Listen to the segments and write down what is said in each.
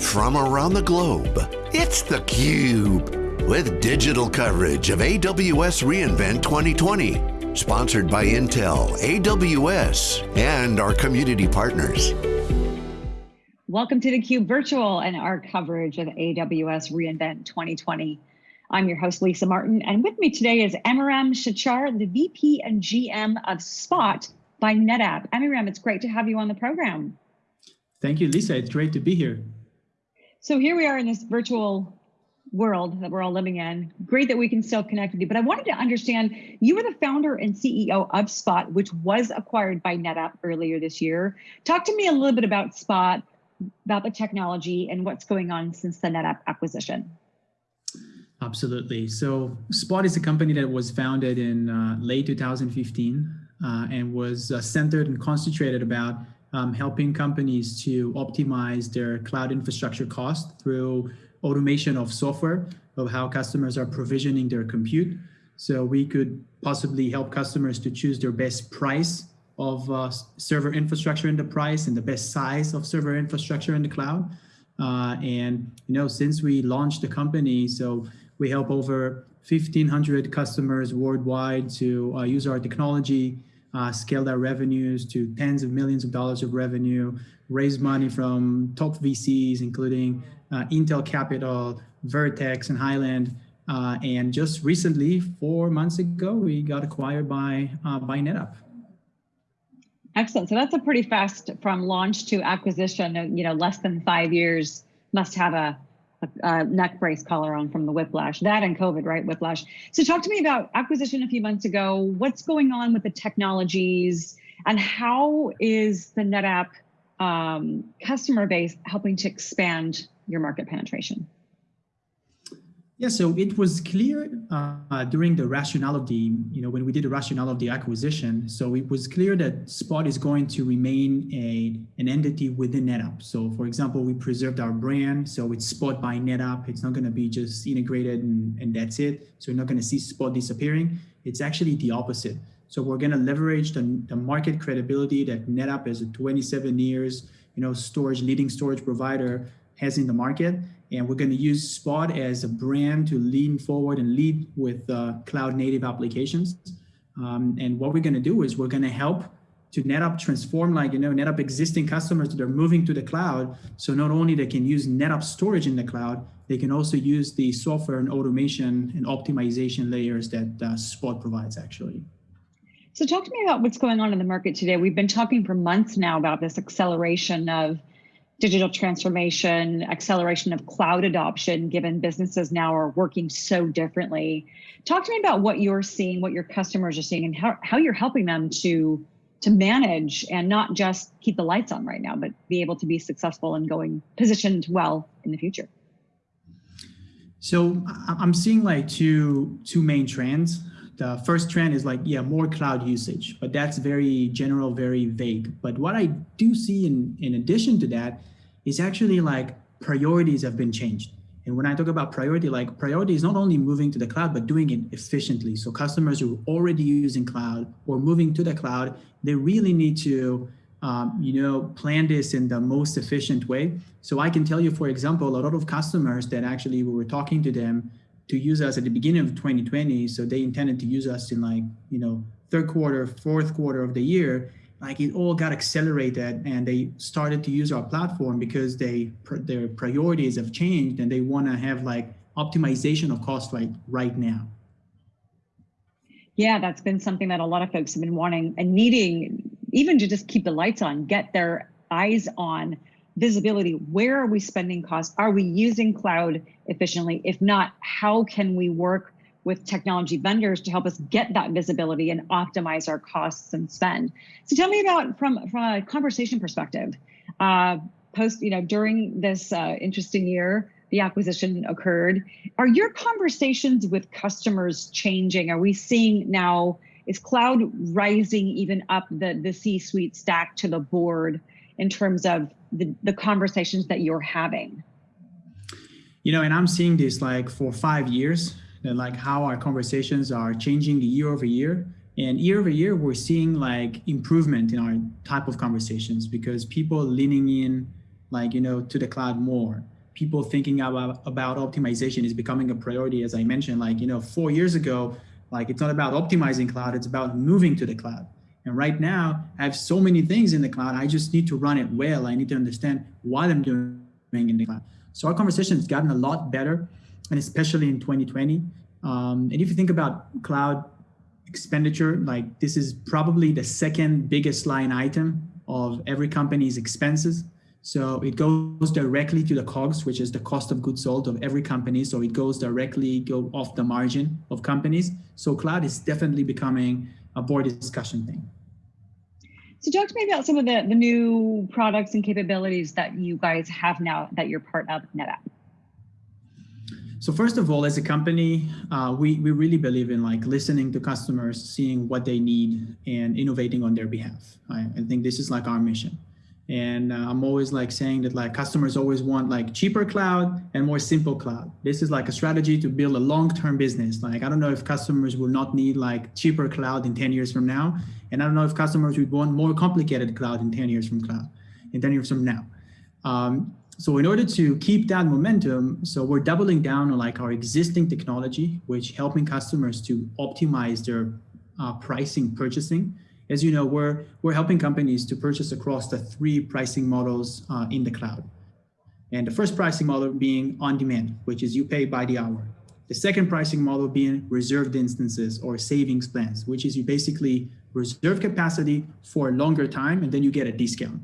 from around the globe. It's theCUBE, with digital coverage of AWS reInvent 2020. Sponsored by Intel, AWS, and our community partners. Welcome to theCUBE Virtual and our coverage of AWS reInvent 2020. I'm your host, Lisa Martin, and with me today is Amiram Shachar, the VP and GM of Spot by NetApp. Amiram, it's great to have you on the program. Thank you, Lisa. It's great to be here. So here we are in this virtual world that we're all living in. Great that we can still connect with you, but I wanted to understand, you were the founder and CEO of Spot, which was acquired by NetApp earlier this year. Talk to me a little bit about Spot, about the technology and what's going on since the NetApp acquisition. Absolutely. So Spot is a company that was founded in uh, late 2015 uh, and was uh, centered and concentrated about um, helping companies to optimize their cloud infrastructure cost through automation of software of how customers are provisioning their compute. So we could possibly help customers to choose their best price of uh, server infrastructure in the price and the best size of server infrastructure in the cloud. Uh, and you know, since we launched the company, so we help over 1,500 customers worldwide to uh, use our technology uh, scale their revenues to tens of millions of dollars of revenue, raised money from top VCs, including uh, Intel Capital, Vertex, and Highland. Uh, and just recently, four months ago, we got acquired by, uh, by NetApp. Excellent. So that's a pretty fast from launch to acquisition, you know, less than five years must have a a, neck brace collar on from the whiplash, that and COVID, right? Whiplash. So talk to me about acquisition a few months ago. What's going on with the technologies and how is the NetApp um, customer base helping to expand your market penetration? Yeah, so it was clear uh, during the rationale of the, you know, when we did the rationale of the acquisition, so it was clear that Spot is going to remain a an entity within NetApp. So for example, we preserved our brand, so it's Spot by NetApp. It's not going to be just integrated and, and that's it. So you're not going to see Spot disappearing. It's actually the opposite. So we're going to leverage the, the market credibility that NetApp as a 27 years, you know, storage leading storage provider has in the market and we're going to use Spot as a brand to lean forward and lead with uh, cloud native applications. Um, and what we're going to do is we're going to help to NetApp transform like, you know, NetApp existing customers that are moving to the cloud. So not only they can use NetApp storage in the cloud, they can also use the software and automation and optimization layers that uh, Spot provides actually. So talk to me about what's going on in the market today. We've been talking for months now about this acceleration of digital transformation, acceleration of cloud adoption, given businesses now are working so differently. Talk to me about what you're seeing, what your customers are seeing, and how, how you're helping them to, to manage and not just keep the lights on right now, but be able to be successful and going positioned well in the future. So I'm seeing like two, two main trends the first trend is like, yeah, more cloud usage, but that's very general, very vague. But what I do see in, in addition to that is actually like priorities have been changed. And when I talk about priority, like priority is not only moving to the cloud, but doing it efficiently. So customers who are already using cloud or moving to the cloud, they really need to um, you know, plan this in the most efficient way. So I can tell you, for example, a lot of customers that actually we were talking to them to use us at the beginning of 2020. So they intended to use us in like, you know, third quarter, fourth quarter of the year. Like it all got accelerated and they started to use our platform because they their priorities have changed and they want to have like optimization of cost right right now. Yeah, that's been something that a lot of folks have been wanting and needing even to just keep the lights on, get their eyes on visibility. Where are we spending costs? Are we using cloud efficiently? If not, how can we work with technology vendors to help us get that visibility and optimize our costs and spend? So tell me about from, from a conversation perspective, uh, post, you know, during this uh, interesting year, the acquisition occurred. Are your conversations with customers changing? Are we seeing now, is cloud rising even up the, the C-suite stack to the board in terms of the, the conversations that you're having? You know, and I'm seeing this like for five years, that like how our conversations are changing year over year. And year over year, we're seeing like improvement in our type of conversations because people leaning in like, you know, to the cloud more. People thinking about, about optimization is becoming a priority, as I mentioned, like, you know, four years ago, like it's not about optimizing cloud, it's about moving to the cloud. And right now, I have so many things in the cloud. I just need to run it well. I need to understand what I'm doing in the cloud. So our conversation has gotten a lot better, and especially in 2020. Um, and if you think about cloud expenditure, like this is probably the second biggest line item of every company's expenses. So it goes directly to the COGS, which is the cost of goods sold of every company. So it goes directly go off the margin of companies. So cloud is definitely becoming a board discussion thing. So talk to me about some of the, the new products and capabilities that you guys have now that you're part of NetApp. So first of all, as a company, uh, we, we really believe in like listening to customers, seeing what they need and innovating on their behalf. I, I think this is like our mission. And uh, I'm always like saying that like customers always want like cheaper cloud and more simple cloud. This is like a strategy to build a long-term business. Like, I don't know if customers will not need like cheaper cloud in 10 years from now. And I don't know if customers would want more complicated cloud in 10 years from cloud, in 10 years from now. Um, so in order to keep that momentum, so we're doubling down on like our existing technology, which helping customers to optimize their uh, pricing purchasing as you know, we're, we're helping companies to purchase across the three pricing models uh, in the cloud. And the first pricing model being on demand, which is you pay by the hour. The second pricing model being reserved instances or savings plans, which is you basically reserve capacity for a longer time and then you get a discount.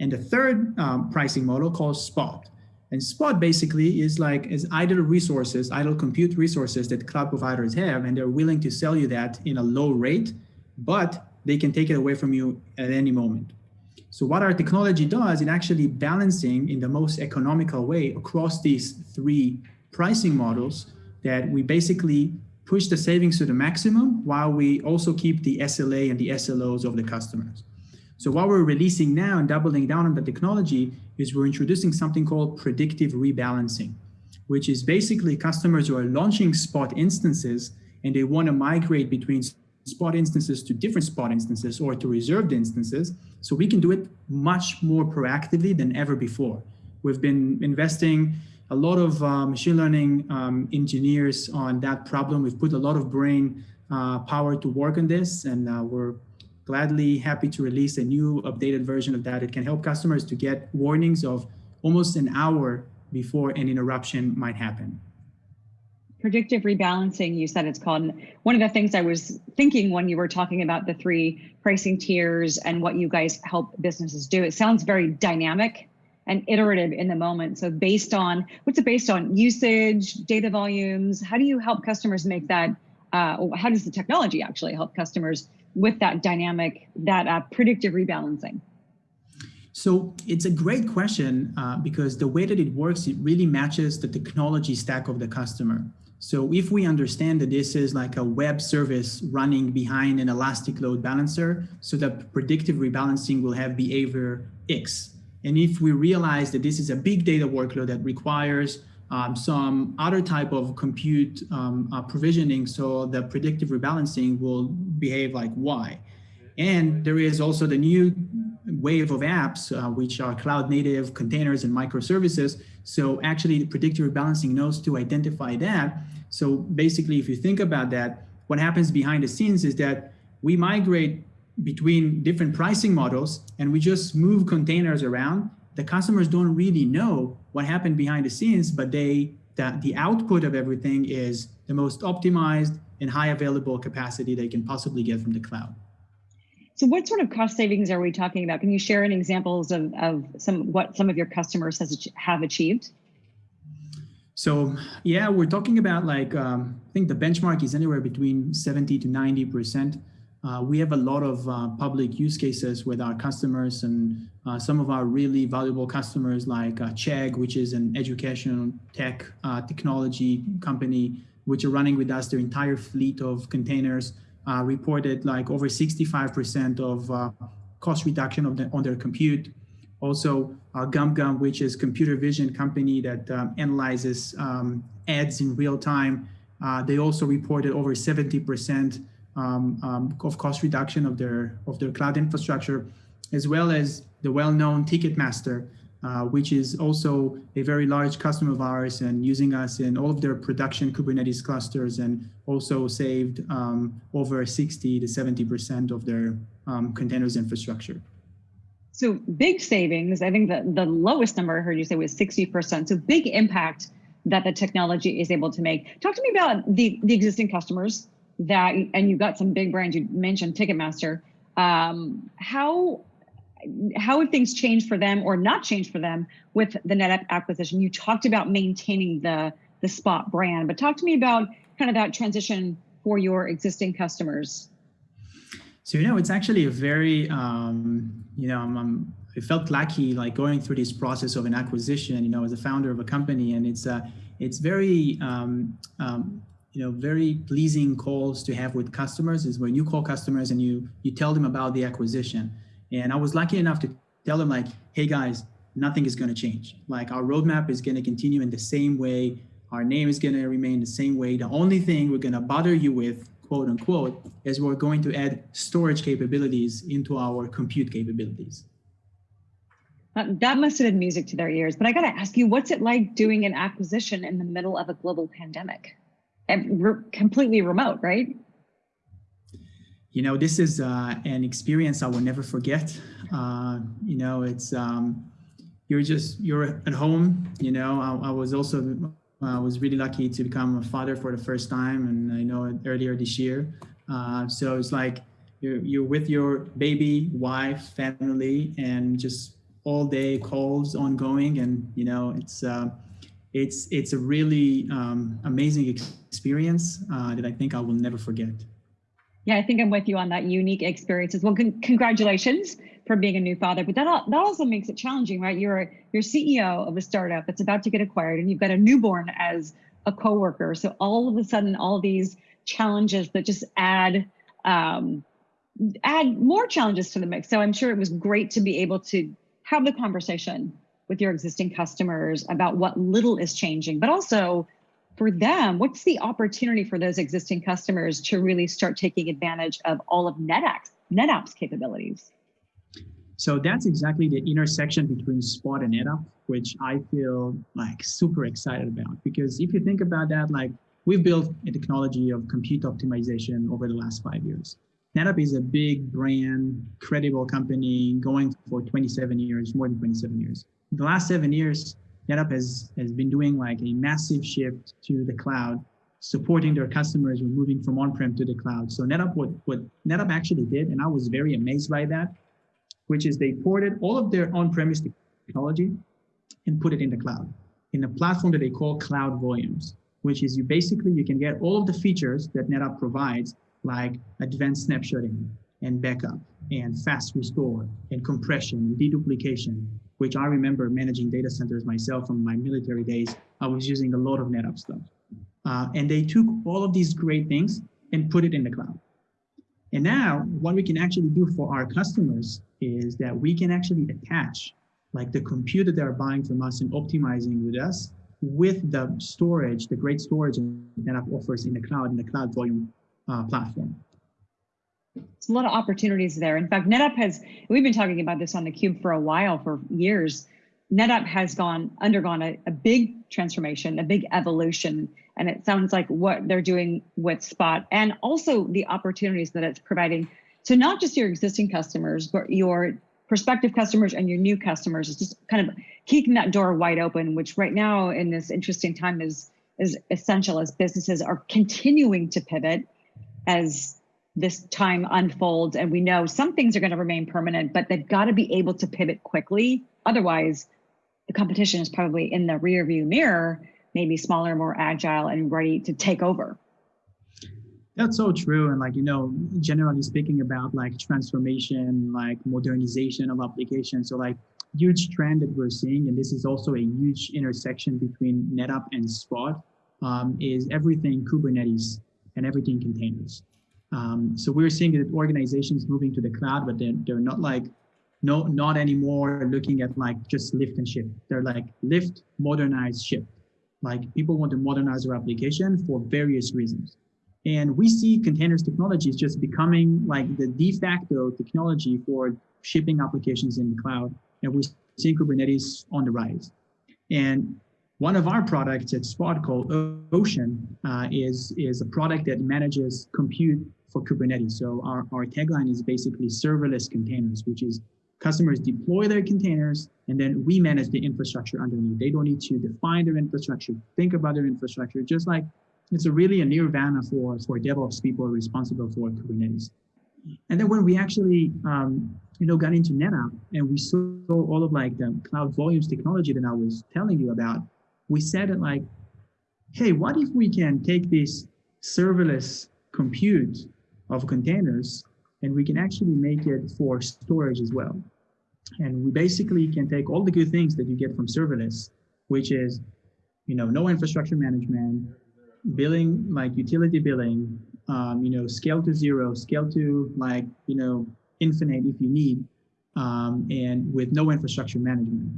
And the third um, pricing model called spot. And spot basically is like is idle resources, idle compute resources that cloud providers have, and they're willing to sell you that in a low rate, but they can take it away from you at any moment. So what our technology does, it actually balancing in the most economical way across these three pricing models that we basically push the savings to the maximum while we also keep the SLA and the SLOs of the customers. So what we're releasing now and doubling down on the technology is we're introducing something called predictive rebalancing, which is basically customers who are launching spot instances and they want to migrate between spot instances to different spot instances or to reserved instances. So we can do it much more proactively than ever before. We've been investing a lot of uh, machine learning um, engineers on that problem. We've put a lot of brain uh, power to work on this, and uh, we're gladly happy to release a new updated version of that. It can help customers to get warnings of almost an hour before an interruption might happen predictive rebalancing you said it's called. One of the things i was thinking when you were talking about the three pricing tiers and what you guys help businesses do it sounds very dynamic and iterative in the moment. So based on what's it based on? Usage data volumes? How do you help customers make that uh, how does the technology actually help customers with that dynamic that uh, predictive rebalancing? So it's a great question uh, because the way that it works, it really matches the technology stack of the customer. So if we understand that this is like a web service running behind an elastic load balancer, so that predictive rebalancing will have behavior X. And if we realize that this is a big data workload that requires um, some other type of compute um, uh, provisioning, so the predictive rebalancing will behave like Y. And there is also the new wave of apps, uh, which are cloud native containers and microservices. So actually the predictive rebalancing knows to identify that. So basically, if you think about that, what happens behind the scenes is that we migrate between different pricing models and we just move containers around. The customers don't really know what happened behind the scenes, but they that the output of everything is the most optimized and high available capacity they can possibly get from the cloud. So what sort of cost savings are we talking about? Can you share any examples of, of some what some of your customers has, have achieved? So yeah, we're talking about like, um, I think the benchmark is anywhere between 70 to 90%. Uh, we have a lot of uh, public use cases with our customers and uh, some of our really valuable customers like uh, Chegg, which is an educational tech uh, technology company, which are running with us their entire fleet of containers uh, reported like over 65% of uh, cost reduction of the, on their compute. Also, uh, GumGum, which is computer vision company that um, analyzes um, ads in real time, uh, they also reported over 70% um, um, of cost reduction of their of their cloud infrastructure, as well as the well-known Ticketmaster, uh, which is also a very large customer of ours and using us in all of their production Kubernetes clusters and also saved um, over 60 to 70% of their um, containers infrastructure. So big savings, I think the, the lowest number I heard you say was 60%. So big impact that the technology is able to make. Talk to me about the, the existing customers that, and you got some big brands, you mentioned Ticketmaster. Um, how how have things changed for them or not changed for them with the NetApp acquisition? You talked about maintaining the the Spot brand, but talk to me about kind of that transition for your existing customers. So you know, it's actually a very um, you know, I'm, I'm, I felt lucky like going through this process of an acquisition. You know, as a founder of a company, and it's uh, it's very um, um, you know very pleasing calls to have with customers is when you call customers and you you tell them about the acquisition and i was lucky enough to tell them like hey guys nothing is going to change. Like our roadmap is going to continue in the same way. Our name is going to remain the same way. The only thing we're going to bother you with quote unquote is we're going to add storage capabilities into our compute capabilities. That must have been music to their ears. But i got to ask you what's it like doing an acquisition in the middle of a global pandemic? And re completely remote, right? You know, this is uh, an experience I will never forget. Uh, you know, it's um, you're just you're at home. You know, I, I was also I was really lucky to become a father for the first time, and I know earlier this year. Uh, so it's like you're you're with your baby, wife, family, and just all day calls ongoing, and you know it's uh, it's it's a really um, amazing experience uh, that I think I will never forget. Yeah, I think I'm with you on that unique experiences. Well, con congratulations for being a new father, but that that also makes it challenging, right? You're you're CEO of a startup that's about to get acquired, and you've got a newborn as a coworker. So all of a sudden, all these challenges that just add um, add more challenges to the mix. So I'm sure it was great to be able to have the conversation with your existing customers about what little is changing, but also for them, what's the opportunity for those existing customers to really start taking advantage of all of NetApp's, NetApp's capabilities? So that's exactly the intersection between Spot and NetApp, which I feel like super excited about. Because if you think about that, like we've built a technology of compute optimization over the last five years. NetApp is a big brand, credible company going for 27 years, more than 27 years the last seven years, NetApp has, has been doing like a massive shift to the cloud, supporting their customers with moving from on-prem to the cloud. So NetApp, what, what NetApp actually did, and I was very amazed by that, which is they ported all of their on-premise technology and put it in the cloud, in a platform that they call Cloud Volumes, which is you basically, you can get all of the features that NetApp provides, like advanced snapshotting and backup and fast restore and compression and deduplication which I remember managing data centers myself from my military days. I was using a lot of NetApp stuff. Uh, and they took all of these great things and put it in the cloud. And now what we can actually do for our customers is that we can actually attach like the computer they're buying from us and optimizing with us with the storage, the great storage that NetApp offers in the cloud, in the cloud volume uh, platform. There's a lot of opportunities there. In fact, NetApp has, we've been talking about this on the Cube for a while, for years. NetApp has gone undergone a, a big transformation, a big evolution, and it sounds like what they're doing with Spot and also the opportunities that it's providing to not just your existing customers, but your prospective customers and your new customers is just kind of keeping that door wide open, which right now in this interesting time is is essential as businesses are continuing to pivot as this time unfolds and we know some things are going to remain permanent but they've got to be able to pivot quickly. Otherwise the competition is probably in the rear view mirror maybe smaller more agile and ready to take over. That's so true and like you know generally speaking about like transformation like modernization of applications so like huge trend that we're seeing and this is also a huge intersection between netapp and spot um, is everything kubernetes and everything containers um, so we're seeing that organizations moving to the cloud, but they're, they're not like, no, not anymore looking at like just lift and shift. They're like lift, modernize, shift. Like people want to modernize their application for various reasons. And we see containers technologies just becoming like the de facto technology for shipping applications in the cloud. And we're seeing Kubernetes on the rise. And one of our products at Spot called Ocean uh, is, is a product that manages compute for Kubernetes. So our, our tagline is basically serverless containers, which is customers deploy their containers and then we manage the infrastructure underneath. They don't need to define their infrastructure, think about their infrastructure, just like it's a really a nirvana for, for DevOps people responsible for Kubernetes. And then when we actually, um, you know, got into NetApp and we saw all of like the cloud volumes technology that I was telling you about, we said it like, hey, what if we can take this serverless compute of containers and we can actually make it for storage as well. And we basically can take all the good things that you get from serverless, which is, you know, no infrastructure management, billing, like utility billing, um, you know, scale to zero, scale to like, you know, infinite if you need, um, and with no infrastructure management.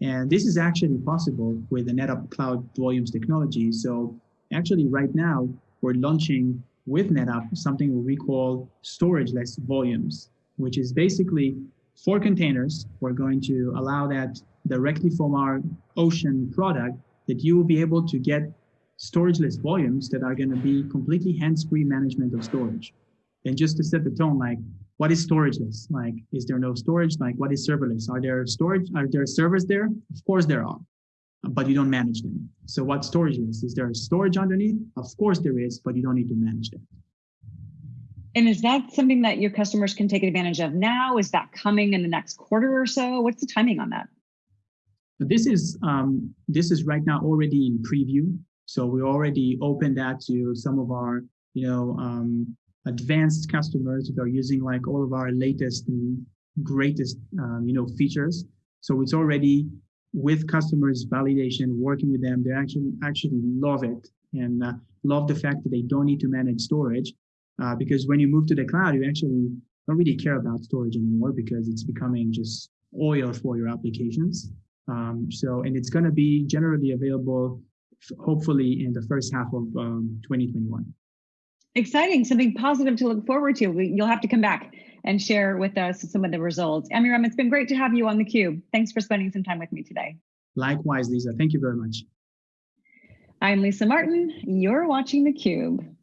And this is actually possible with the NetApp Cloud Volumes technology. So actually right now, we're launching with NetApp something we call storage-less volumes, which is basically for containers, we're going to allow that directly from our Ocean product that you will be able to get storageless volumes that are going to be completely hands-free management of storage. And just to set the tone, like what is storageless? Like, is there no storage? Like, what is serverless? Are there storage? Are there servers there? Of course there are, but you don't manage them. So what storage is? Is there storage underneath? Of course there is, but you don't need to manage them. And is that something that your customers can take advantage of now? Is that coming in the next quarter or so? What's the timing on that? This is um, this is right now already in preview. So we already opened that to some of our you know um, advanced customers that are using like all of our latest and greatest um, you know features. So it's already with customers validation, working with them. They actually actually love it and uh, love the fact that they don't need to manage storage uh, because when you move to the cloud, you actually don't really care about storage anymore because it's becoming just oil for your applications. Um, so, and it's going to be generally available, hopefully in the first half of um, 2021. Exciting, something positive to look forward to. We, you'll have to come back and share with us some of the results. Amiram, it's been great to have you on theCUBE. Thanks for spending some time with me today. Likewise, Lisa. Thank you very much. I'm Lisa Martin. You're watching theCUBE.